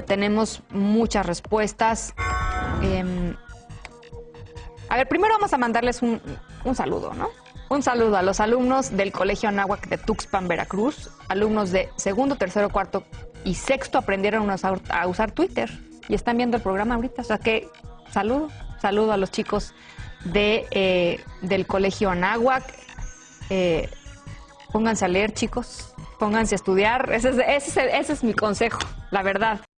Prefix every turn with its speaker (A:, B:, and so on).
A: Eh, tenemos muchas respuestas. Em, a ver, primero vamos a mandarles un, un saludo, ¿no? Un saludo a los alumnos del Colegio Anáhuac de Tuxpan, Veracruz. Alumnos de segundo, tercero, cuarto y sexto aprendieron a usar, a usar Twitter y están viendo el programa ahorita. O sea que saludo, saludo a los chicos de, eh, del Colegio Anáhuac. Eh, pónganse a leer, chicos. Pónganse a estudiar. Ese es, ese es- ese es mi consejo, la verdad.